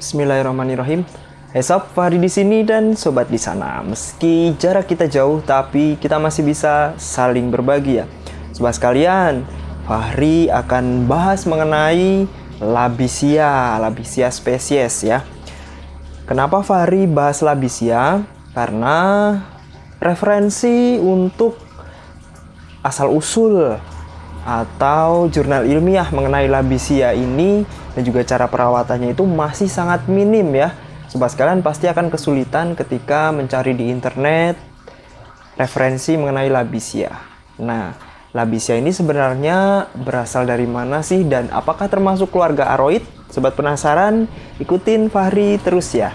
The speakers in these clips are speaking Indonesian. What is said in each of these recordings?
Bismillahirrahmanirrahim. Hey sob, Fahri di sini dan sobat di sana. Meski jarak kita jauh, tapi kita masih bisa saling berbagi ya. Sobat sekalian, Fahri akan bahas mengenai Labisia, Labisia spesies ya. Kenapa Fahri bahas Labisia? Karena referensi untuk asal usul atau jurnal ilmiah mengenai labisia ini dan juga cara perawatannya itu masih sangat minim ya. Sobat sekalian pasti akan kesulitan ketika mencari di internet referensi mengenai labisia. Nah, labisia ini sebenarnya berasal dari mana sih dan apakah termasuk keluarga aroid? Sobat penasaran? Ikutin Fahri terus ya.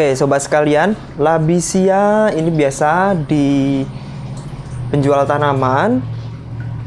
Oke, sobat sekalian, labisia ini biasa di penjual tanaman.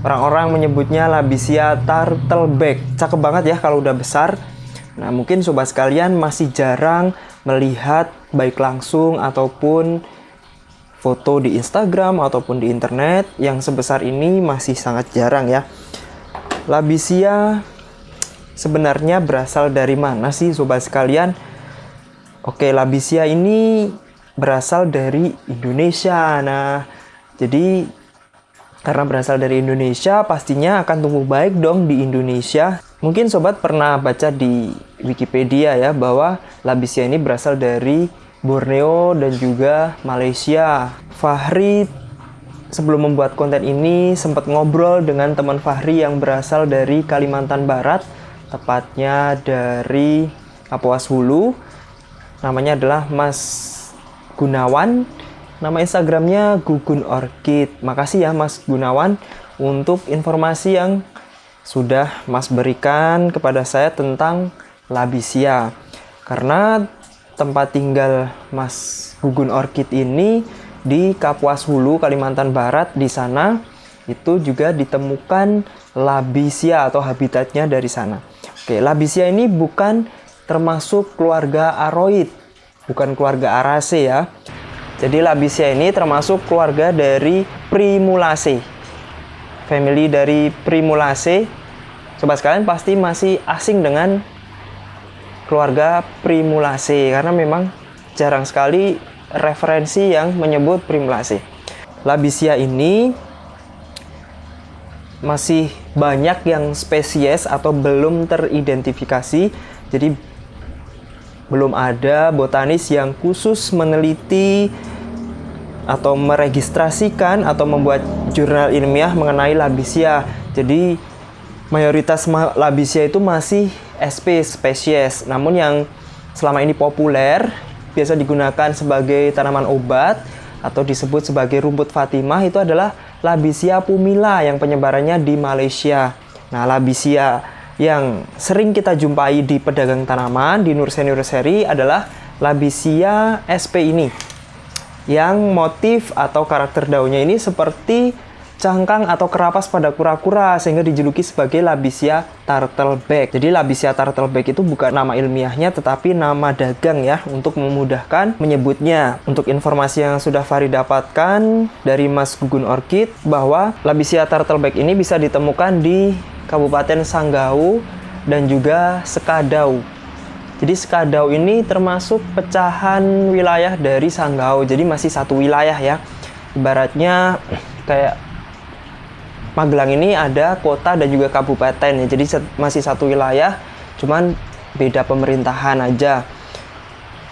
Orang-orang menyebutnya labisia turtleback. Cakep banget ya kalau udah besar. Nah, mungkin sobat sekalian masih jarang melihat baik langsung ataupun foto di Instagram ataupun di internet yang sebesar ini masih sangat jarang ya. Labisia sebenarnya berasal dari mana sih sobat sekalian? Oke, Labisia ini berasal dari Indonesia. Nah, jadi karena berasal dari Indonesia, pastinya akan tumbuh baik dong di Indonesia. Mungkin sobat pernah baca di Wikipedia ya bahwa Labisia ini berasal dari Borneo dan juga Malaysia. Fahri sebelum membuat konten ini sempat ngobrol dengan teman Fahri yang berasal dari Kalimantan Barat, tepatnya dari Kapuas Hulu namanya adalah Mas Gunawan. Nama Instagramnya Gugun Orchid. Makasih ya Mas Gunawan untuk informasi yang sudah Mas berikan kepada saya tentang Labisia karena tempat tinggal Mas Gugun Orchid ini di Kapuas Hulu Kalimantan Barat di sana itu juga ditemukan Labisia atau habitatnya dari sana. Oke Labisia ini bukan termasuk keluarga aroid, bukan keluarga Araceae ya. Jadi Labisia ini termasuk keluarga dari Primulaceae. Family dari Primulaceae. Sobat sekalian pasti masih asing dengan keluarga Primulaceae karena memang jarang sekali referensi yang menyebut Primulaceae. Labisia ini masih banyak yang spesies atau belum teridentifikasi. Jadi belum ada botanis yang khusus meneliti atau meregistrasikan atau membuat jurnal ilmiah mengenai Labisia. Jadi mayoritas Labisia itu masih SP spesies. Namun yang selama ini populer biasa digunakan sebagai tanaman obat atau disebut sebagai rumput Fatimah itu adalah Labisia pumila yang penyebarannya di Malaysia. Nah, Labisia yang sering kita jumpai di pedagang tanaman di nursery nursery adalah Labisia sp ini yang motif atau karakter daunnya ini seperti cangkang atau kerapas pada kura-kura sehingga dijuluki sebagai Labisia turtleback. Jadi Labisia turtleback itu bukan nama ilmiahnya tetapi nama dagang ya untuk memudahkan menyebutnya. Untuk informasi yang sudah Fari dapatkan dari Mas Gugun Orchid bahwa Labisia turtleback ini bisa ditemukan di Kabupaten Sanggau dan juga Sekadau. Jadi Sekadau ini termasuk pecahan wilayah dari Sanggau. Jadi masih satu wilayah ya. Ibaratnya kayak Magelang ini ada kota dan juga kabupaten ya. Jadi masih satu wilayah, cuman beda pemerintahan aja.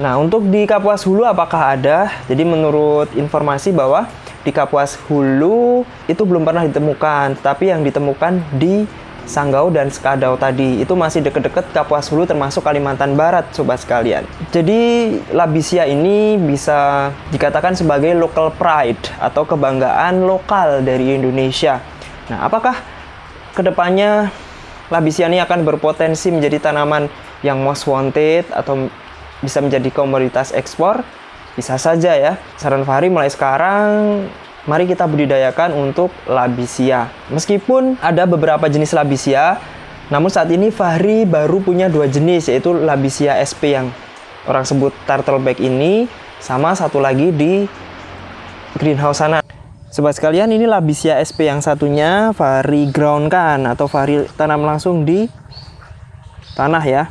Nah, untuk di Kapuas Hulu apakah ada? Jadi menurut informasi bahwa di Kapuas Hulu itu belum pernah ditemukan, tapi yang ditemukan di Sanggau dan Skadau tadi itu masih deket-deket Kapuas Hulu termasuk Kalimantan Barat sobat sekalian. Jadi Labisia ini bisa dikatakan sebagai local pride atau kebanggaan lokal dari Indonesia. Nah, apakah ke depannya Labisia ini akan berpotensi menjadi tanaman yang most wanted atau bisa menjadi komoditas ekspor? Bisa saja ya. Saran Fahri mulai sekarang mari kita budidayakan untuk Labisia. Meskipun ada beberapa jenis Labisia, namun saat ini Fahri baru punya dua jenis yaitu Labisia SP yang orang sebut turtleback ini sama satu lagi di greenhouse sana. Sobat sekalian, ini Labisia SP yang satunya Fahri ground kan atau Fahri tanam langsung di tanah ya.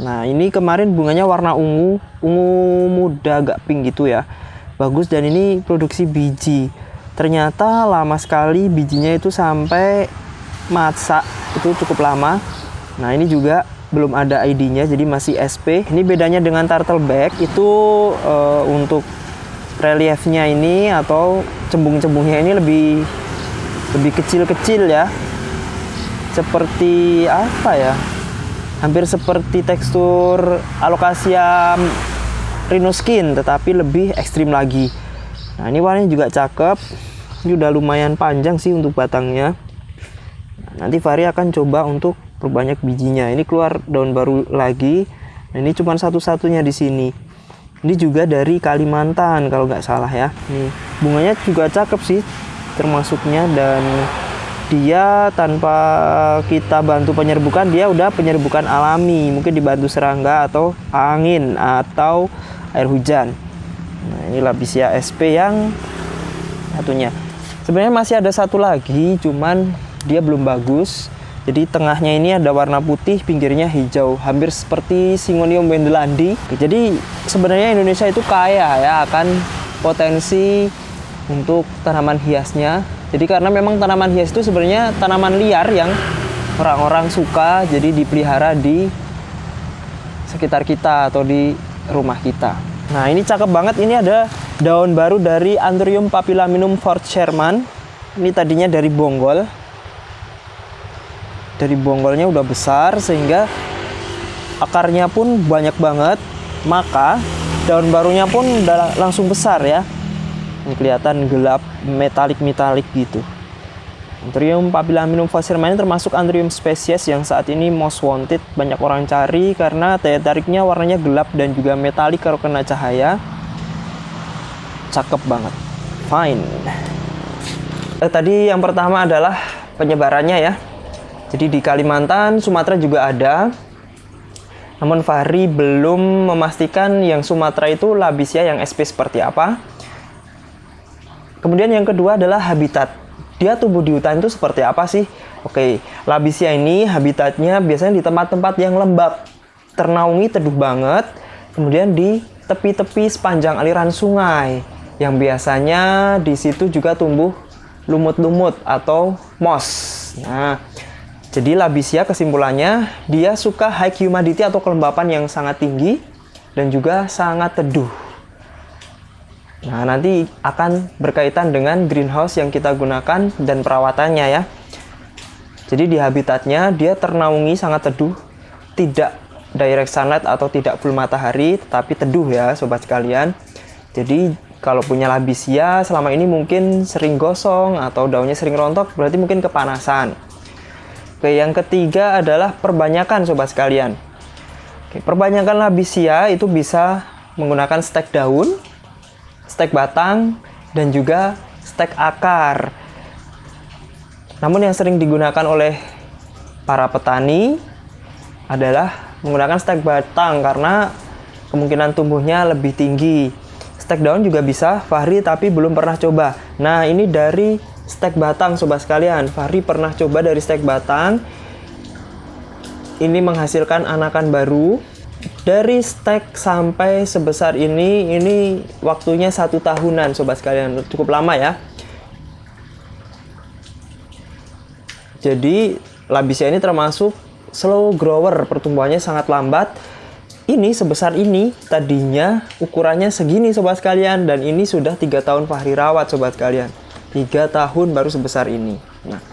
Nah, ini kemarin bunganya warna ungu, ungu muda agak pink gitu ya. Bagus dan ini produksi biji. Ternyata lama sekali bijinya itu sampai masak itu cukup lama. Nah, ini juga belum ada ID-nya jadi masih SP. Ini bedanya dengan turtleback itu uh, untuk reliefnya ini atau cembung-cembungnya ini lebih lebih kecil-kecil ya. Seperti apa ya? Hampir seperti tekstur alokasia rhinoskin tetapi lebih ekstrim lagi nah ini warnanya juga cakep. Ini udah lumayan panjang sih untuk batangnya. Nah, nanti Fahri akan coba untuk perbanyak bijinya. Ini keluar daun baru lagi. Nah, ini cuma satu-satunya di sini. Ini juga dari Kalimantan kalau nggak salah ya. Nih bunganya juga cakep sih termasuknya. Dan dia tanpa kita bantu penyerbukan dia udah penyerbukan alami. Mungkin dibantu serangga atau angin atau air hujan nah ini Labisia SP yang satunya sebenarnya masih ada satu lagi cuman dia belum bagus jadi tengahnya ini ada warna putih, pinggirnya hijau, hampir seperti Singonium wendelandi. Jadi sebenarnya Indonesia itu kaya ya akan potensi untuk tanaman hiasnya. Jadi karena memang tanaman hias itu sebenarnya tanaman liar yang orang-orang suka jadi dipelihara di sekitar kita atau di rumah kita. Nah ini cakep banget, ini ada daun baru dari Anthurium papilaminum Fort Sherman. Ini tadinya dari bonggol, dari bonggolnya udah besar sehingga akarnya pun banyak banget. Maka daun barunya pun udah langsung besar ya. Ini kelihatan gelap metalik-metalik gitu Anthurium papilaminum ini termasuk Anthurium spesies yang saat ini most wanted banyak orang cari karena daya tariknya warnanya gelap dan juga metalik kalau kena cahaya cakep banget fine eh, tadi yang pertama adalah penyebarannya ya jadi di Kalimantan, Sumatera juga ada. Namun Fahri belum memastikan yang Sumatera itu labisia yang SP seperti apa. Kemudian yang kedua adalah habitat. Dia tumbuh di hutan itu seperti apa sih? Oke, labisia ini habitatnya biasanya di tempat-tempat yang lembab, ternaungi teduh banget. Kemudian di tepi-tepi sepanjang aliran sungai yang biasanya di situ juga tumbuh lumut-lumut atau moss. Nah, jadi Labisia kesimpulannya dia suka high humidity atau kelembapan yang sangat tinggi dan juga sangat teduh. Nah, nanti akan berkaitan dengan greenhouse yang kita gunakan dan perawatannya ya. Jadi di habitatnya dia ternaungi sangat teduh, tidak direct sunlight atau tidak full matahari, tetapi teduh ya sobat sekalian. Jadi kalau punya labisia selama ini mungkin sering gosong atau daunnya sering rontok, berarti mungkin kepanasan. Oke, yang ketiga adalah perbanyakan sobat sekalian. Oke, perbanyakan labisia itu bisa menggunakan stek daun, stek batang, dan juga stek akar. Namun yang sering digunakan oleh para petani adalah menggunakan stek batang karena kemungkinan tumbuhnya lebih tinggi. Stek daun juga bisa, Fahri tapi belum pernah coba. Nah, ini dari stek batang sobat sekalian Fahri pernah coba dari stek batang ini menghasilkan anakan baru dari stek sampai sebesar ini ini waktunya satu tahunan sobat sekalian. Cukup lama ya. Jadi labisia ini termasuk slow grower. Pertumbuhannya sangat lambat. Ini sebesar ini tadinya ukurannya segini sobat sekalian. Dan ini sudah tiga tahun Fahri rawat sobat sekalian. Tiga tahun baru sebesar ini. Nah,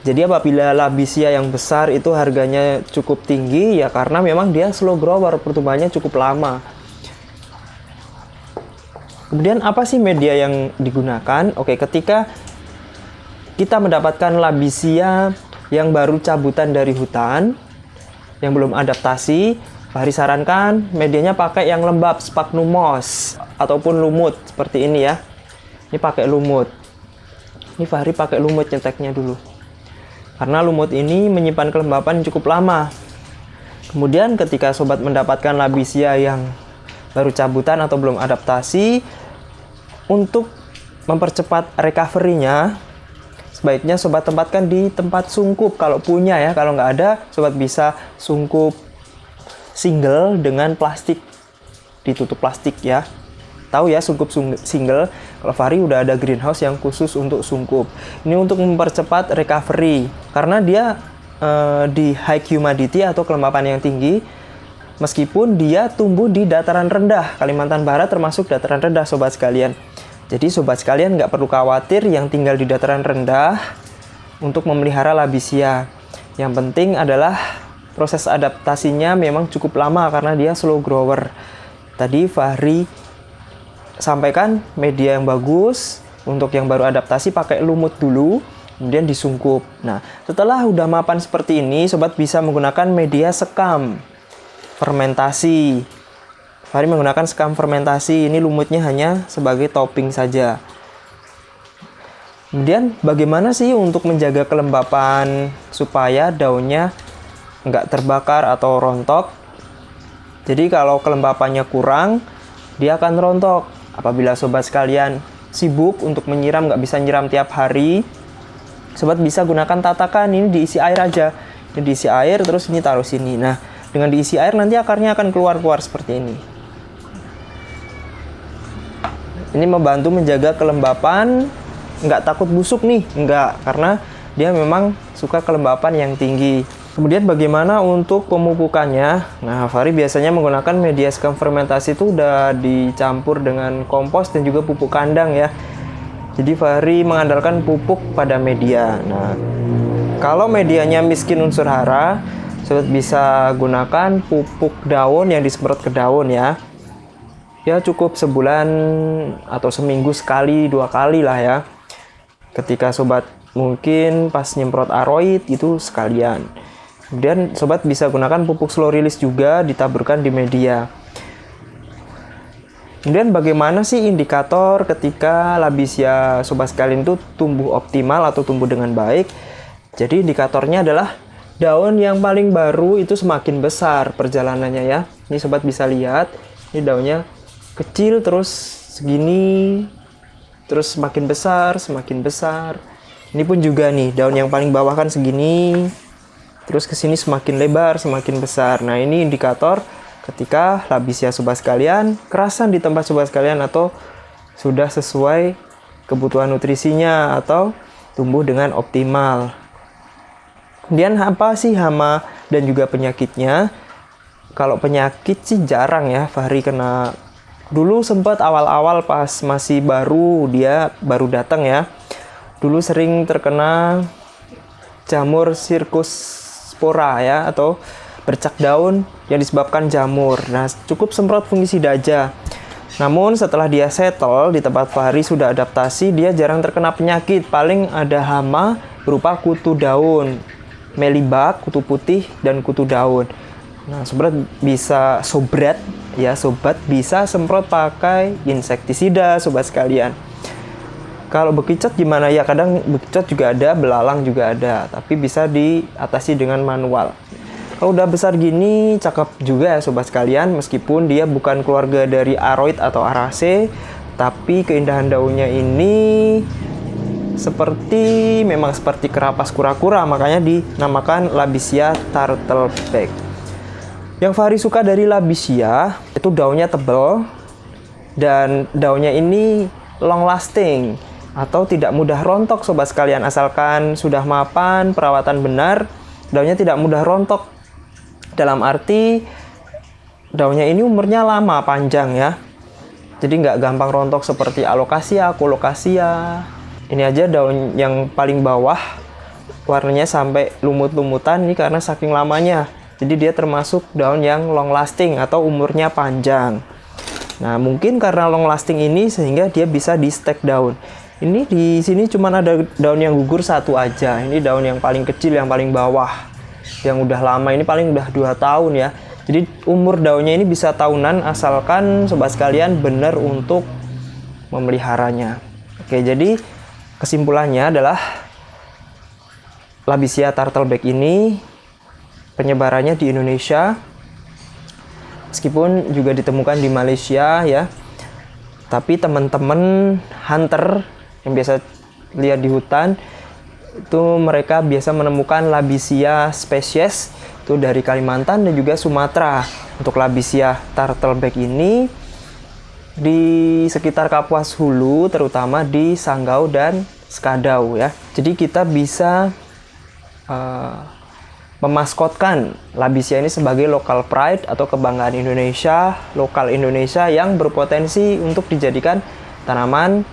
jadi apabila labisia yang besar itu harganya cukup tinggi ya karena memang dia slow grower, pertumbuhannya cukup lama. Kemudian apa sih media yang digunakan? Oke, ketika kita mendapatkan labisia yang baru cabutan dari hutan, yang belum adaptasi, Fahri sarankan medianya pakai yang lembab, sphagnum moss ataupun lumut seperti ini ya. Ini pakai lumut. Ini Fahri pakai lumut nyeteknya dulu. Karena lumut ini menyimpan kelembapan cukup lama. Kemudian ketika sobat mendapatkan labisia yang baru cabutan atau belum adaptasi, untuk mempercepat recovery-nya, sebaiknya sobat tempatkan di tempat sungkup kalau punya ya. Kalau nggak ada, sobat bisa sungkup single dengan plastik, ditutup plastik ya. Tahu ya sungkup single, kalau Fahri udah ada greenhouse yang khusus untuk sungkup. Ini untuk mempercepat recovery, karena dia uh, di high humidity atau kelembapan yang tinggi, meskipun dia tumbuh di dataran rendah. Kalimantan Barat termasuk dataran rendah sobat sekalian. Jadi sobat sekalian nggak perlu khawatir yang tinggal di dataran rendah untuk memelihara labisia. Yang penting adalah proses adaptasinya memang cukup lama karena dia slow grower. Tadi Fahri sampaikan media yang bagus untuk yang baru adaptasi pakai lumut dulu kemudian disungkup. Nah, setelah udah mapan seperti ini, sobat bisa menggunakan media sekam fermentasi Fahri menggunakan sekam fermentasi. Ini lumutnya hanya sebagai topping saja. Kemudian bagaimana sih untuk menjaga kelembapan supaya daunnya nggak terbakar atau rontok? Jadi kalau kelembapannya kurang, dia akan rontok. Apabila sobat sekalian sibuk untuk menyiram, nggak bisa nyiram tiap hari, sobat bisa gunakan tatakan ini diisi air aja. Ini diisi air terus ini taruh sini. Nah, dengan diisi air nanti akarnya akan keluar-keluar seperti ini. Ini membantu menjaga kelembapan, nggak takut busuk nih, nggak, karena dia memang suka kelembapan yang tinggi. Kemudian bagaimana untuk pemupukannya? Nah, Fari biasanya menggunakan media skam fermentasi itu udah dicampur dengan kompos dan juga pupuk kandang ya. Jadi Fahri mengandalkan pupuk pada media. Nah, kalau medianya miskin unsur hara, sobat bisa gunakan pupuk daun yang disemprot ke daun ya. Ya cukup sebulan atau seminggu sekali dua kali lah ya. Ketika sobat mungkin pas nyemprot aroid itu sekalian. Kemudian sobat bisa gunakan pupuk slow release juga ditaburkan di media kemudian bagaimana sih indikator ketika labisia sobat sekalian itu tumbuh optimal atau tumbuh dengan baik? Jadi indikatornya adalah daun yang paling baru itu semakin besar perjalanannya ya. Ini sobat bisa lihat ini daunnya kecil terus segini terus semakin besar semakin besar. Ini pun juga nih daun yang paling bawah kan segini terus ke sini semakin lebar semakin besar. Nah ini indikator ketika labisia sobat sekalian kerasan di tempat sobat sekalian atau sudah sesuai kebutuhan nutrisinya atau tumbuh dengan optimal kemudian apa sih hama dan juga penyakitnya kalau penyakit sih jarang ya Fahri kena Dulu sempat awal-awal pas masih baru dia baru datang ya. Dulu sering terkena jamur sirkus spora ya atau bercak daun yang disebabkan jamur. Nah, cukup semprot fungisida aja. Namun setelah dia settle di tempat Fahri sudah adaptasi, dia jarang terkena penyakit. Paling ada hama berupa kutu daun, melibak, kutu putih, dan kutu daun. Nah, sobat bisa sobret ya sobat bisa semprot pakai insektisida sobat sekalian. Kalau bekicot gimana ya? Kadang bekicot juga ada, belalang juga ada, tapi bisa diatasi dengan manual. Kalau udah besar gini, cakep juga ya sobat sekalian, meskipun dia bukan keluarga dari aroid atau arase, tapi keindahan daunnya ini seperti memang seperti kerapas kura-kura, makanya dinamakan Labisia turtleback. Yang Fahri suka dari Labisia itu daunnya tebal dan daunnya ini long lasting atau tidak mudah rontok sobat sekalian asalkan sudah mapan perawatan benar daunnya tidak mudah rontok dalam arti daunnya ini umurnya lama panjang ya jadi nggak gampang rontok seperti alokasia, kolokasia ini aja daun yang paling bawah warnanya sampai lumut-lumutan ini karena saking lamanya jadi dia termasuk daun yang long lasting atau umurnya panjang. Nah, mungkin karena long lasting ini sehingga dia bisa di stack daun. Ini di sini cuma ada daun yang gugur satu aja. Ini daun yang paling kecil, yang paling bawah, yang udah lama. Ini paling udah dua tahun ya. Jadi umur daunnya ini bisa tahunan asalkan sobat sekalian benar untuk memeliharanya. Oke, jadi kesimpulannya adalah Labisia turtleback ini penyebarannya di Indonesia meskipun juga ditemukan di Malaysia ya. Tapi teman-teman hunter yang biasa lihat di hutan itu mereka biasa menemukan Labisia spesies itu dari Kalimantan dan juga Sumatera. Untuk Labisia turtleback ini di sekitar Kapuas Hulu terutama di Sanggau dan Skadau ya. Jadi kita bisa uh, memaskotkan Labisia ini sebagai local pride atau kebanggaan Indonesia, lokal Indonesia yang berpotensi untuk dijadikan tanaman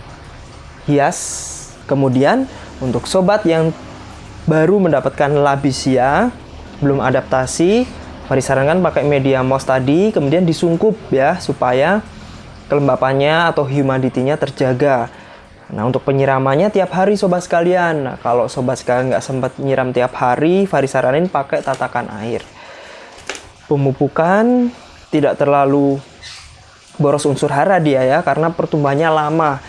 hias. Kemudian untuk sobat yang baru mendapatkan labisia, belum adaptasi, mari sarankan pakai media moss tadi, kemudian disungkup ya supaya kelembapannya atau humidity-nya terjaga. Nah untuk penyiramannya tiap hari sobat sekalian. Nah, kalau sobat sekalian nggak sempat nyiram tiap hari, Fari saranin pakai tatakan air. Pemupukan tidak terlalu boros unsur hara dia ya, karena pertumbuhannya lama.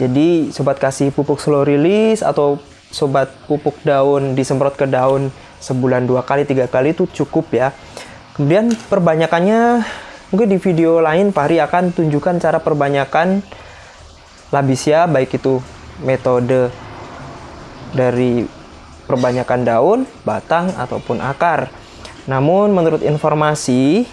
Jadi sobat kasih pupuk slow release atau sobat pupuk daun disemprot ke daun sebulan dua kali tiga kali itu cukup ya. Kemudian perbanyakannya mungkin di video lain Pari akan tunjukkan cara perbanyakan labisia baik itu metode dari perbanyakan daun, batang ataupun akar. Namun menurut informasi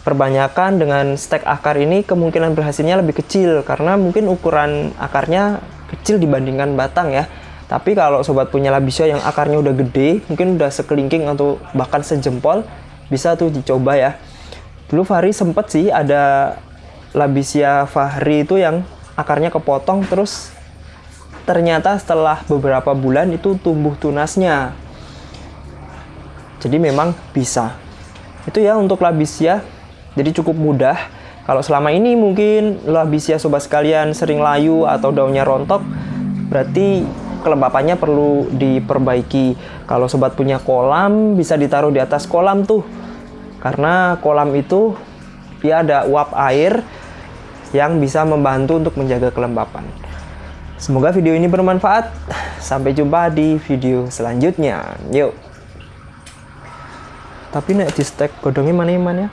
perbanyakan dengan stek akar ini kemungkinan berhasilnya lebih kecil karena mungkin ukuran akarnya kecil dibandingkan batang ya. Tapi kalau sobat punya labisia yang akarnya udah gede, mungkin udah sekelingking atau bahkan sejempol, bisa tuh dicoba ya. Dulu Fahri sempet sih ada labisia Fahri itu yang akarnya kepotong terus ternyata setelah beberapa bulan itu tumbuh tunasnya. Jadi memang bisa. Itu ya untuk labisia jadi cukup mudah. Kalau selama ini mungkin labisia sobat sekalian sering layu atau daunnya rontok, berarti kelembapannya perlu diperbaiki. Kalau sobat punya kolam, bisa ditaruh di atas kolam tuh. Karena kolam itu dia ada uap air yang bisa membantu untuk menjaga kelembapan. Semoga video ini bermanfaat. Sampai jumpa di video selanjutnya. Yuk. Tapi nek di stack godongnya mana mana ya?